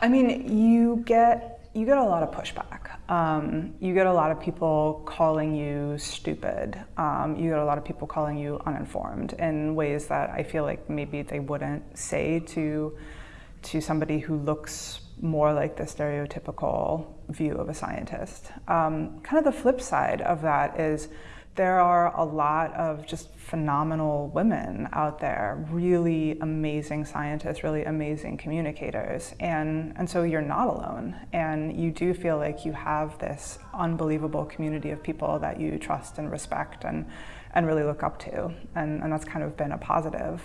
I mean, you get you get a lot of pushback. Um, you get a lot of people calling you stupid. Um, you get a lot of people calling you uninformed in ways that I feel like maybe they wouldn't say to to somebody who looks more like the stereotypical view of a scientist. Um, kind of the flip side of that is there are a lot of just phenomenal women out there, really amazing scientists, really amazing communicators. And, and so you're not alone. And you do feel like you have this unbelievable community of people that you trust and respect and, and really look up to. And, and that's kind of been a positive